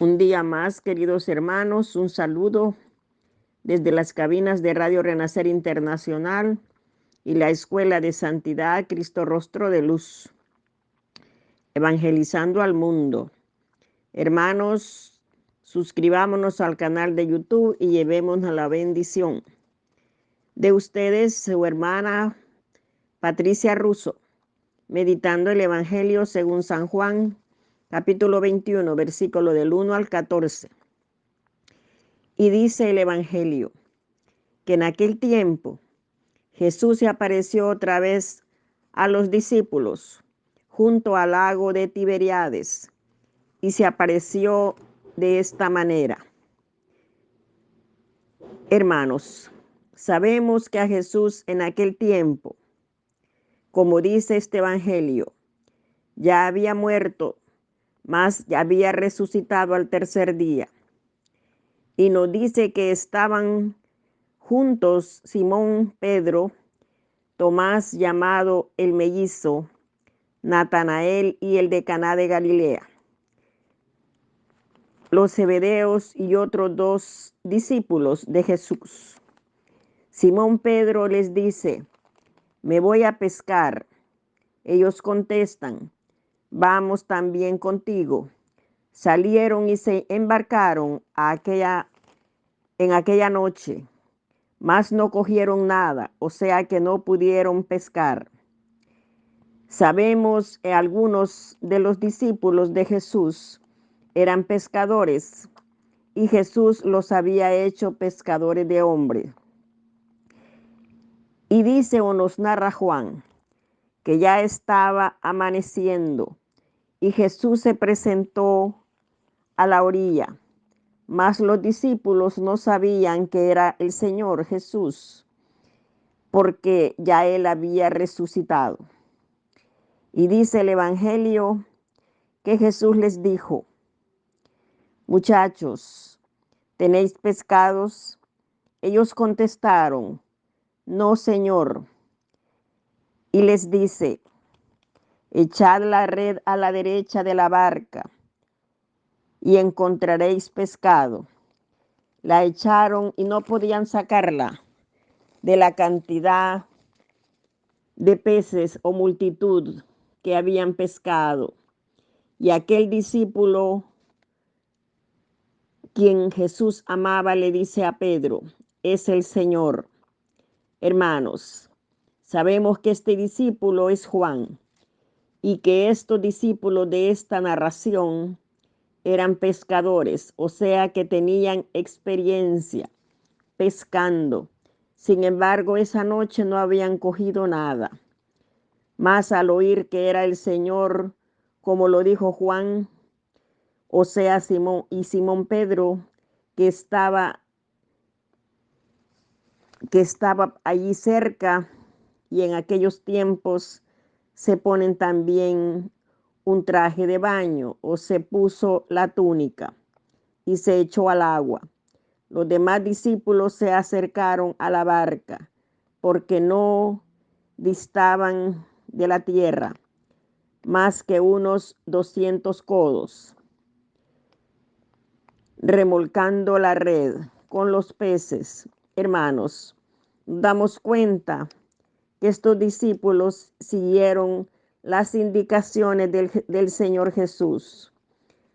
Un día más, queridos hermanos, un saludo desde las cabinas de Radio Renacer Internacional y la Escuela de Santidad Cristo Rostro de Luz, evangelizando al mundo. Hermanos, suscribámonos al canal de YouTube y llevémonos la bendición de ustedes, su hermana Patricia Russo, meditando el Evangelio según San Juan capítulo 21, versículo del 1 al 14. Y dice el Evangelio que en aquel tiempo Jesús se apareció otra vez a los discípulos junto al lago de Tiberiades y se apareció de esta manera. Hermanos, sabemos que a Jesús en aquel tiempo, como dice este Evangelio, ya había muerto mas ya había resucitado al tercer día. Y nos dice que estaban juntos Simón Pedro, Tomás llamado el mellizo, Natanael y el de Caná de Galilea, los Zebedeos y otros dos discípulos de Jesús. Simón Pedro les dice, me voy a pescar. Ellos contestan, vamos también contigo. Salieron y se embarcaron aquella, en aquella noche, mas no cogieron nada, o sea que no pudieron pescar. Sabemos que algunos de los discípulos de Jesús eran pescadores y Jesús los había hecho pescadores de hombres. Y dice o nos narra Juan que ya estaba amaneciendo y Jesús se presentó a la orilla, mas los discípulos no sabían que era el Señor Jesús, porque ya él había resucitado. Y dice el Evangelio que Jesús les dijo, muchachos, ¿tenéis pescados? Ellos contestaron, no, Señor. Y les dice, Echad la red a la derecha de la barca y encontraréis pescado. La echaron y no podían sacarla de la cantidad de peces o multitud que habían pescado. Y aquel discípulo, quien Jesús amaba, le dice a Pedro, es el Señor. Hermanos, sabemos que este discípulo es Juan y que estos discípulos de esta narración eran pescadores, o sea que tenían experiencia pescando. Sin embargo, esa noche no habían cogido nada. Más al oír que era el Señor, como lo dijo Juan, o sea, Simón y Simón Pedro, que estaba que estaba allí cerca y en aquellos tiempos se ponen también un traje de baño o se puso la túnica y se echó al agua. Los demás discípulos se acercaron a la barca porque no distaban de la tierra más que unos 200 codos, remolcando la red con los peces. Hermanos, damos cuenta estos discípulos siguieron las indicaciones del, del, Señor Jesús.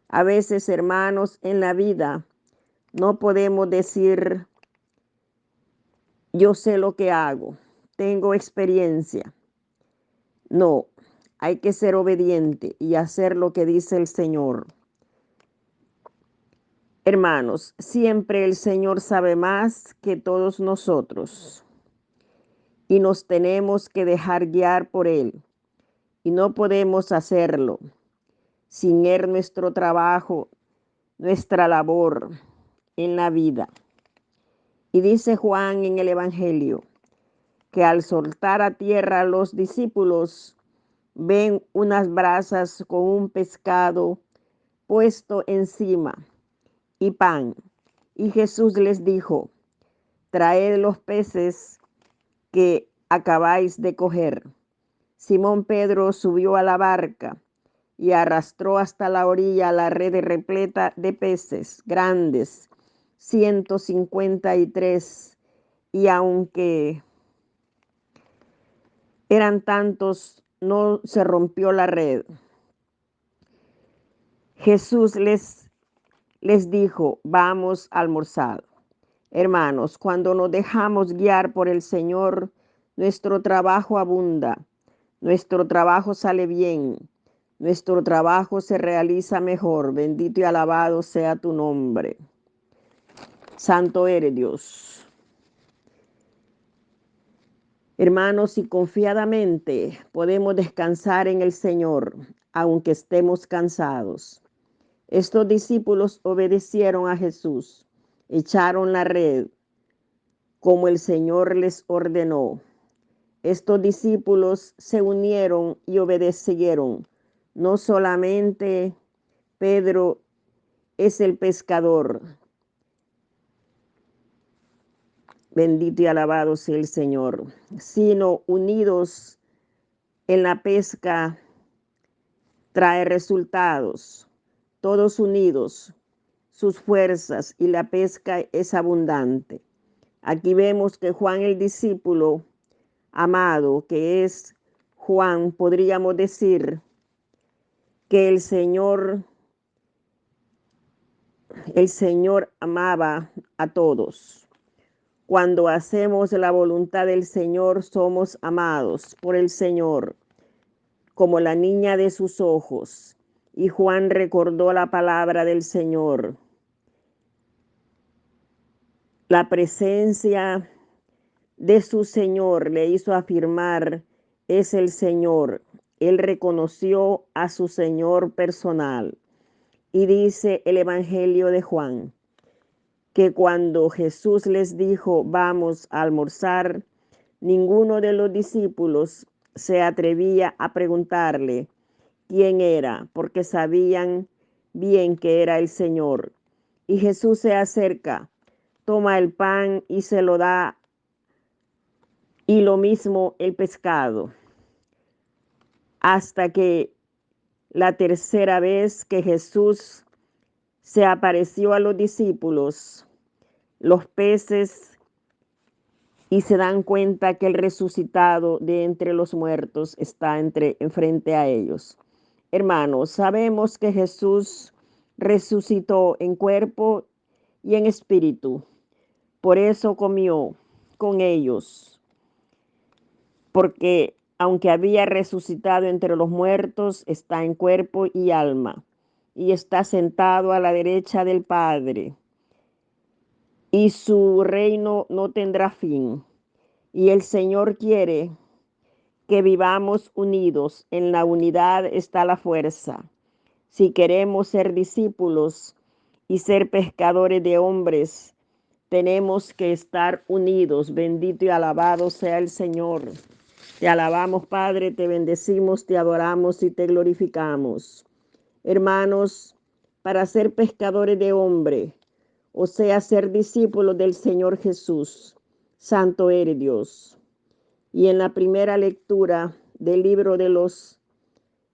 A veces, hermanos, en la vida no podemos decir, yo sé lo que hago, tengo experiencia. No, hay que ser obediente y hacer lo que dice el Señor. Hermanos, siempre el Señor sabe más que todos nosotros y nos tenemos que dejar guiar por Él. Y no podemos hacerlo sin Él nuestro trabajo, nuestra labor en la vida. Y dice Juan en el Evangelio que al soltar a tierra los discípulos ven unas brasas con un pescado puesto encima y pan. Y Jesús les dijo, traed los peces que acabáis de coger. Simón Pedro subió a la barca y arrastró hasta la orilla la red repleta de peces grandes, 153, y aunque eran tantos, no se rompió la red. Jesús les, les dijo, vamos a almorzar. Hermanos, cuando nos dejamos guiar por el Señor, nuestro trabajo abunda, nuestro trabajo sale bien, nuestro trabajo se realiza mejor. Bendito y alabado sea tu nombre. Santo eres Dios. Hermanos, y confiadamente podemos descansar en el Señor, aunque estemos cansados. Estos discípulos obedecieron a Jesús, echaron la red como el Señor les ordenó. Estos discípulos se unieron y obedecieron. No solamente Pedro es el pescador. Bendito y alabado sea el Señor. Sino unidos en la pesca trae resultados. Todos unidos, sus fuerzas y la pesca es abundante. Aquí vemos que Juan el discípulo amado, que es Juan, podríamos decir que el Señor, el Señor amaba a todos. Cuando hacemos la voluntad del Señor, somos amados por el Señor, como la niña de sus ojos. Y Juan recordó la palabra del Señor. La presencia de su Señor le hizo afirmar, es el Señor. Él reconoció a su Señor personal. Y dice el Evangelio de Juan, que cuando Jesús les dijo, vamos a almorzar, ninguno de los discípulos se atrevía a preguntarle quién era, porque sabían bien que era el Señor. Y Jesús se acerca, toma el pan y se lo da y lo mismo el pescado. Hasta que la tercera vez que Jesús se apareció a los discípulos, los peces, y se dan cuenta que el resucitado de entre los muertos está entre, enfrente a ellos. Hermanos, sabemos que Jesús resucitó en cuerpo y en espíritu. Por eso comió con ellos porque aunque había resucitado entre los muertos, está en cuerpo y alma, y está sentado a la derecha del Padre, y su reino no tendrá fin. Y el Señor quiere que vivamos unidos, en la unidad está la fuerza. Si queremos ser discípulos y ser pescadores de hombres, tenemos que estar unidos. Bendito y alabado sea el Señor. Te alabamos, Padre, te bendecimos, te adoramos y te glorificamos. Hermanos, para ser pescadores de hombre, o sea, ser discípulos del Señor Jesús, Santo eres Dios. Y en la primera lectura del libro de los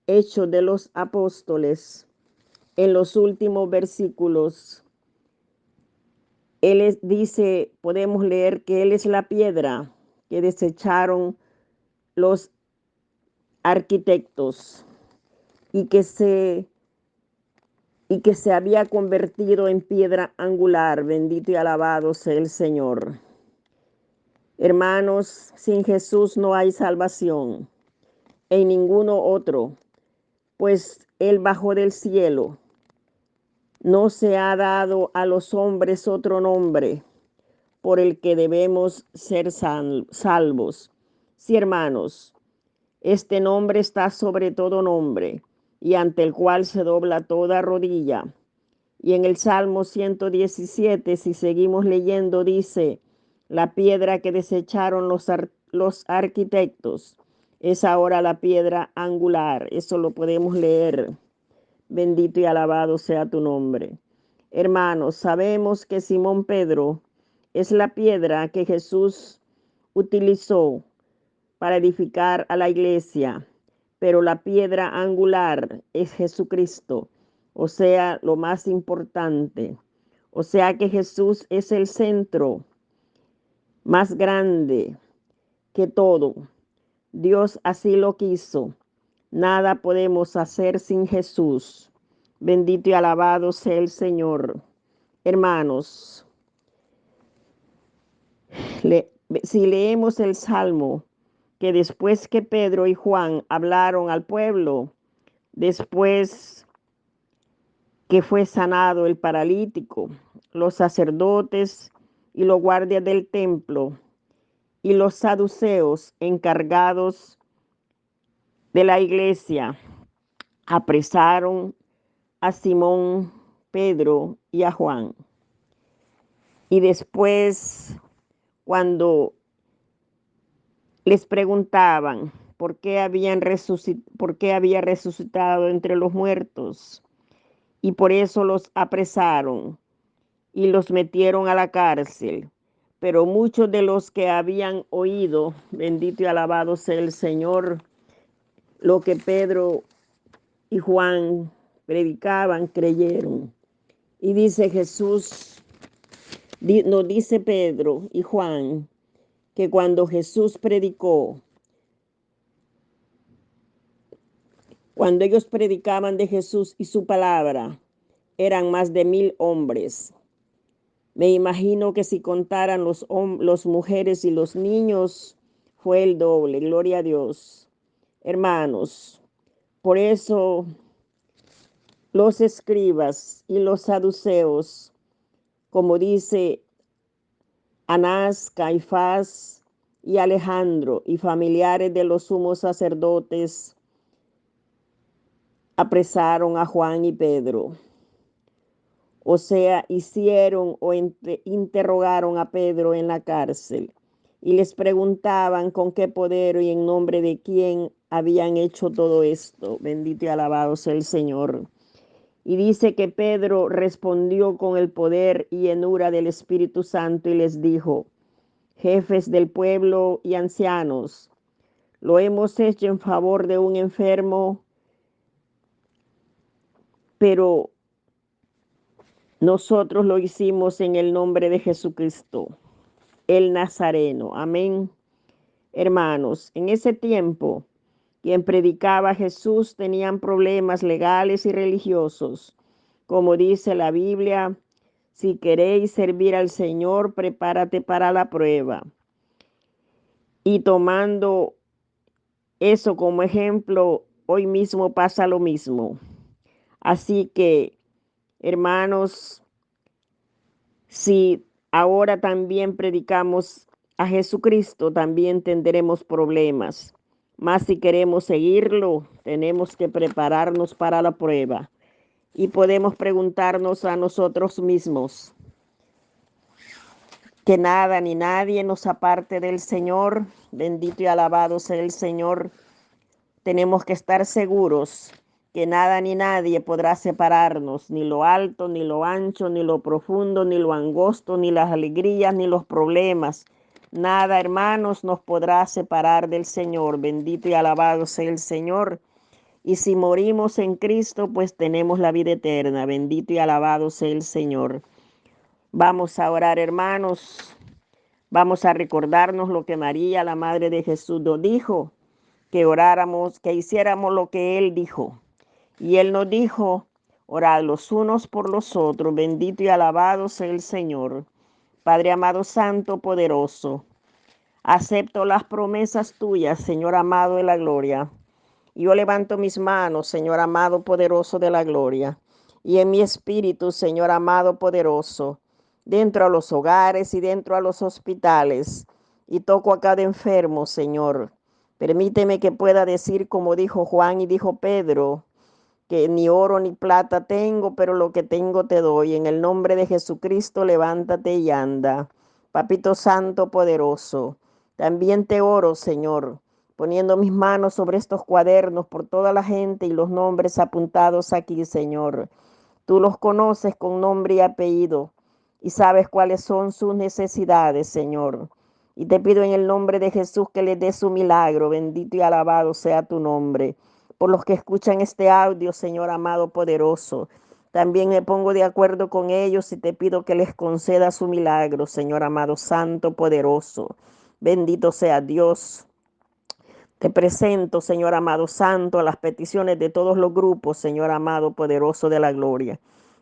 Hechos de los Apóstoles, en los últimos versículos, Él dice, podemos leer que Él es la piedra que desecharon los arquitectos y que se y que se había convertido en piedra angular. Bendito y alabado sea el Señor. Hermanos, sin Jesús no hay salvación en ninguno otro, pues Él bajó del cielo. No se ha dado a los hombres otro nombre por el que debemos ser salvos Sí, hermanos, este nombre está sobre todo nombre y ante el cual se dobla toda rodilla. Y en el Salmo 117, si seguimos leyendo, dice, la piedra que desecharon los, los arquitectos es ahora la piedra angular. Eso lo podemos leer. Bendito y alabado sea tu nombre. Hermanos, sabemos que Simón Pedro es la piedra que Jesús utilizó para edificar a la iglesia. pero la piedra angular es Jesucristo, o sea, lo más importante. O sea que Jesús es el centro más grande que todo. Dios así lo quiso. Nada podemos hacer sin Jesús. Bendito y alabado sea el Señor. Hermanos, si leemos el Salmo, que después que Pedro y Juan hablaron al pueblo, después que fue sanado el paralítico, los sacerdotes y los guardias del templo y los saduceos encargados de la iglesia apresaron a Simón, Pedro y a Juan. Y después, cuando les preguntaban por qué, habían por qué había resucitado entre los muertos, y por eso los apresaron y los metieron a la cárcel. Pero muchos de los que habían oído, bendito y alabado sea el Señor, lo que Pedro y Juan predicaban, creyeron. Y dice Jesús, nos dice Pedro y Juan, que cuando Jesús predicó, cuando ellos predicaban de Jesús y su palabra, eran más de mil hombres. Me imagino que si contaran los, los mujeres y los niños, fue el doble. Gloria a Dios. Hermanos, por eso los escribas y los saduceos, como dice Anás, Caifás y Alejandro y familiares de los sumos sacerdotes, apresaron a Juan y Pedro. O sea, hicieron o interrogaron a Pedro en la cárcel y les preguntaban con qué poder y en nombre de quién habían hecho todo esto. Bendito y alabado sea el Señor. Y dice que Pedro respondió con el poder y llenura del Espíritu Santo y les dijo, jefes del pueblo y ancianos, lo hemos hecho en favor de un enfermo, pero nosotros lo hicimos en el nombre de Jesucristo, el Nazareno. Amén. Hermanos, en ese tiempo, quien predicaba a Jesús tenían problemas legales y religiosos. Como dice la Biblia, si queréis servir al Señor, prepárate para la prueba. Y tomando eso como ejemplo, hoy mismo pasa lo mismo. Así que Hermanos, si ahora también predicamos a Jesucristo, también tendremos problemas. Más si queremos seguirlo, tenemos que prepararnos para la prueba. Y podemos preguntarnos a nosotros mismos que nada ni nadie nos aparte del Señor. Bendito y alabado sea el Señor. Tenemos que estar seguros que nada ni nadie podrá separarnos, ni lo alto, ni lo ancho, ni lo profundo, ni lo angosto, ni las alegrías, ni los problemas. Nada, hermanos, nos podrá separar del Señor. Bendito y alabado sea el Señor. Y si morimos en Cristo, pues tenemos la vida eterna. Bendito y alabado sea el Señor. Vamos a orar, hermanos. Vamos a recordarnos lo que María, la Madre de Jesús, nos dijo, que oráramos, que hiciéramos lo que Él dijo. Y Él nos dijo, orad los unos por los otros, bendito y alabado sea el Señor. Padre amado, santo, poderoso, acepto las promesas tuyas, Señor amado de la gloria. Yo levanto mis manos, Señor amado, poderoso de la gloria. Y en mi espíritu, Señor amado, poderoso, dentro a los hogares y dentro a los hospitales. Y toco a cada enfermo, Señor. Permíteme que pueda decir como dijo Juan y dijo Pedro, que ni oro ni plata tengo, pero lo que tengo te doy. En el nombre de Jesucristo, levántate y anda. Papito Santo poderoso, también te oro, Señor, poniendo mis manos sobre estos cuadernos por toda la gente y los nombres apuntados aquí, Señor. Tú los conoces con nombre y apellido y sabes cuáles son sus necesidades, Señor. Y te pido en el nombre de Jesús que les dé su milagro. Bendito y alabado sea tu nombre. Por los que escuchan este audio, Señor amado poderoso. También me pongo de acuerdo con ellos y te pido que les conceda su milagro, Señor amado, santo, poderoso. Bendito sea Dios. Te presento, Señor amado santo, a las peticiones de todos los grupos, Señor amado poderoso de la gloria.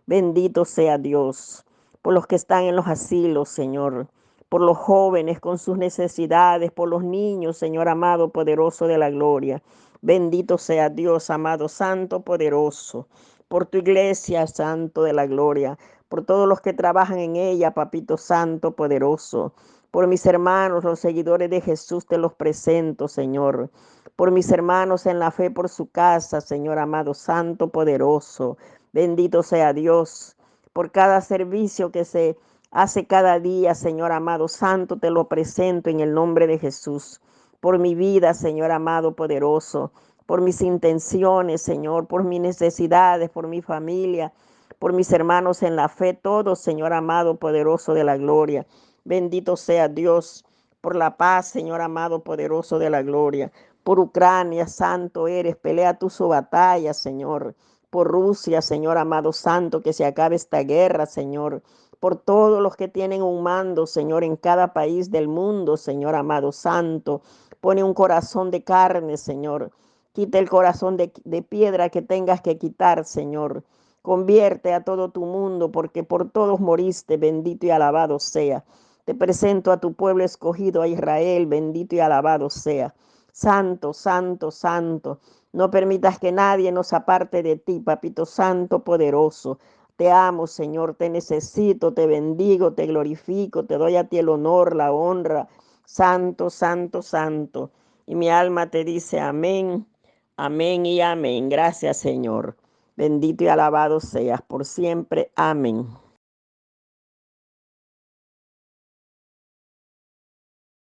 Bendito sea Dios por los que están en los asilos, Señor, por los jóvenes con sus necesidades, por los niños, Señor amado poderoso de la gloria. Bendito sea Dios, amado santo, poderoso, por tu iglesia, santo de la gloria, por todos los que trabajan en ella, papito santo, poderoso. Por mis hermanos, los seguidores de Jesús, te los presento, Señor. Por mis hermanos en la fe, por su casa, Señor amado, santo, poderoso. Bendito sea Dios. Por cada servicio que se hace cada día, Señor amado, santo, te lo presento en el nombre de Jesús. Por mi vida, Señor amado, poderoso. Por mis intenciones, Señor, por mis necesidades, por mi familia, por mis hermanos en la fe, todos, Señor amado, poderoso de la gloria. Bendito sea Dios por la paz, Señor amado, poderoso de la gloria. Por Ucrania, santo eres, pelea tu su batalla, Señor. Por Rusia, Señor amado santo, que se acabe esta guerra, Señor. Por todos los que tienen un mando, Señor, en cada país del mundo, Señor amado santo. Pone un corazón de carne, Señor. Quita el corazón de, de piedra que tengas que quitar, Señor. Convierte a todo tu mundo, porque por todos moriste, bendito y alabado sea. Te presento a tu pueblo escogido, a Israel, bendito y alabado sea. Santo, santo, santo. No permitas que nadie nos aparte de ti, papito santo, poderoso. Te amo, Señor, te necesito, te bendigo, te glorifico, te doy a ti el honor, la honra. Santo, santo, santo. Y mi alma te dice amén, amén y amén. Gracias, Señor. Bendito y alabado seas por siempre. Amén.